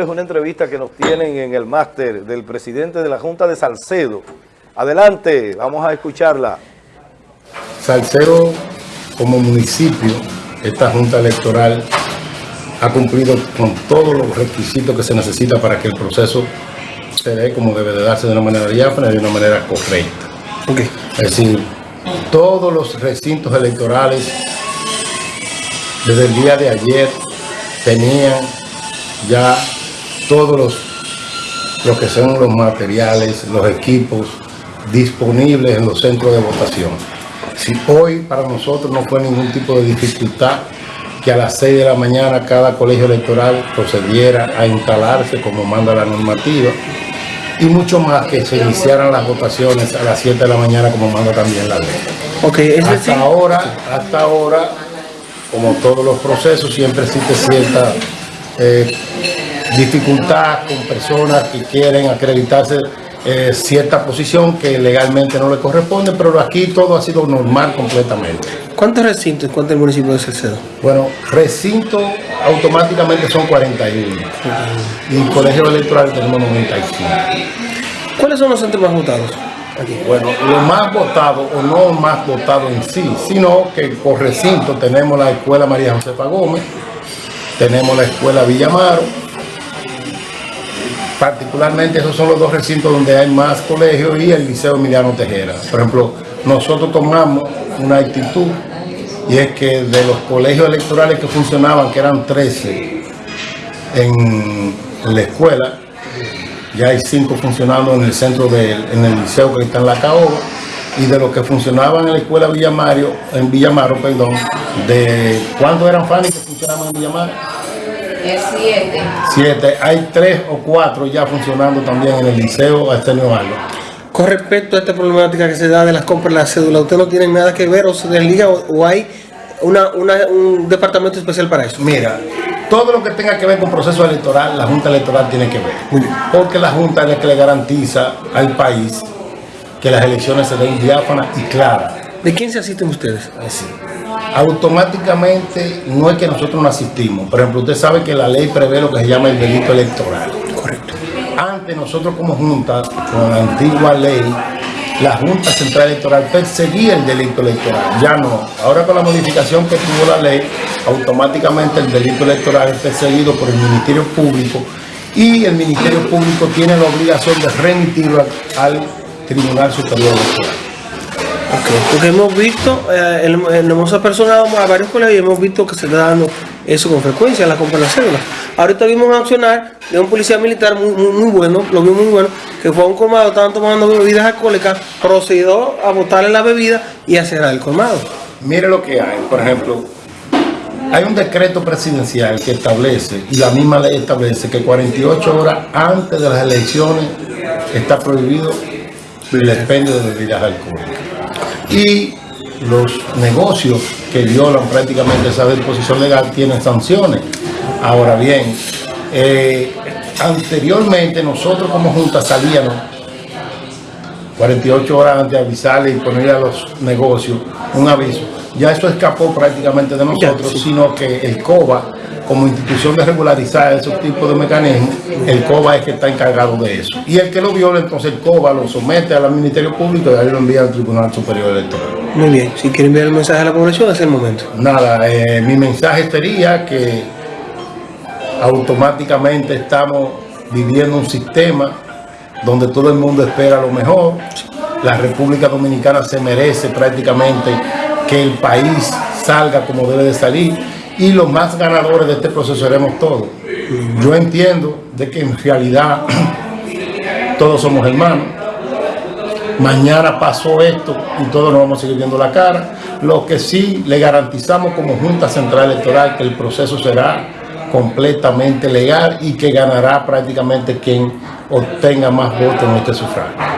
Es una entrevista que nos tienen en el máster del presidente de la Junta de Salcedo. Adelante, vamos a escucharla. Salcedo, como municipio, esta Junta Electoral ha cumplido con todos los requisitos que se necesita para que el proceso se dé como debe de darse de una manera diáfana y de una manera correcta. Okay. Es decir, todos los recintos electorales desde el día de ayer tenían ya todos los, lo que son los materiales, los equipos disponibles en los centros de votación. Si hoy para nosotros no fue ningún tipo de dificultad que a las 6 de la mañana cada colegio electoral procediera a instalarse como manda la normativa y mucho más que se iniciaran las votaciones a las 7 de la mañana como manda también la ley. Okay, hasta ahora, hasta ahora, como todos los procesos, siempre existe cierta eh, dificultad con personas que quieren acreditarse eh, cierta posición que legalmente no le corresponde, pero aquí todo ha sido normal completamente. ¿Cuántos recintos cuenta el municipio de Salcedo? Bueno, recintos automáticamente son 41 y colegio electoral tenemos 95. ¿Cuáles son los centros más votados? Aquí. Bueno, lo más votado, o no más votado en sí, sino que por recinto tenemos la Escuela María Josefa Gómez, tenemos la Escuela Villamaro, particularmente esos son los dos recintos donde hay más colegios y el Liceo Emiliano Tejera. Por ejemplo, nosotros tomamos una actitud y es que de los colegios electorales que funcionaban, que eran 13 en, la escuela, ya hay 5 funcionando en el centro del en el liceo que está en la Caoba y de los que funcionaban en la escuela Villamario, en Villamaro, perdón, de ¿cuántos eran Fanny que funcionaban en Villamaro? Siete. Siete. Hay tres o cuatro ya funcionando también en el liceo Arsenio Alba. Con respecto a esta problemática que se da de las compras de la cédula, ¿usted no tiene nada que ver o se desliga o, o hay una, una, un departamento especial para eso? Mira, todo lo que tenga que ver con proceso electoral, la Junta Electoral tiene que ver. Muy bien. Porque la Junta es la que le garantiza al país que las elecciones se den diáfanas y claras. ¿De quién se asisten ustedes? Así. Automáticamente no es que nosotros no asistimos. Por ejemplo, usted sabe que la ley prevé lo que se llama el delito electoral. Correcto. Antes nosotros como Junta, con la antigua ley, la Junta Central Electoral perseguía el delito electoral. Ya no. Ahora con la modificación que tuvo la ley, automáticamente el delito electoral es perseguido por el Ministerio Público y el Ministerio Público tiene la obligación de remitirlo al, al Tribunal Superior Electoral. Okay. Porque hemos visto, eh, hemos apersonado a varios colegios y hemos visto que se está dando eso con frecuencia, la compra de las cédulas. Ahorita vimos accionar de un policía militar muy, bueno, lo vimos muy bueno, que fue a un colmado, estaban tomando bebidas alcohólicas, procedió a botarle la bebida y a cerrar el colmado. Mire lo que hay, por ejemplo, hay un decreto presidencial que establece, y la misma ley establece, que 48 horas antes de las elecciones está prohibido el expendio de bebidas alcohólicas y los negocios que violan prácticamente esa disposición legal tienen sanciones. Ahora bien, eh, anteriormente nosotros como Junta salíamos 48 horas antes de avisarle y ponerle a los negocios un aviso. Ya eso escapó prácticamente de nosotros, sino que el COBA, como institución de regularizar esos tipos de mecanismos, el COBA es que está encargado de eso. Y el que lo viola, entonces el COBA lo somete al Ministerio Público y ahí lo envía al Tribunal Superior Electoral. Muy bien, si quiere enviar el mensaje a la población, es el momento. Nada, eh, mi mensaje sería que automáticamente estamos viviendo un sistema donde todo el mundo espera lo mejor. La República Dominicana se merece prácticamente que el país salga como debe de salir y los más ganadores de este proceso seremos todos. Yo entiendo de que en realidad todos somos hermanos. Mañana pasó esto y todos nos vamos a seguir viendo la cara. Lo que sí le garantizamos como Junta Central Electoral que el proceso será completamente legal y que ganará prácticamente quien obtenga más votos en este sufragio.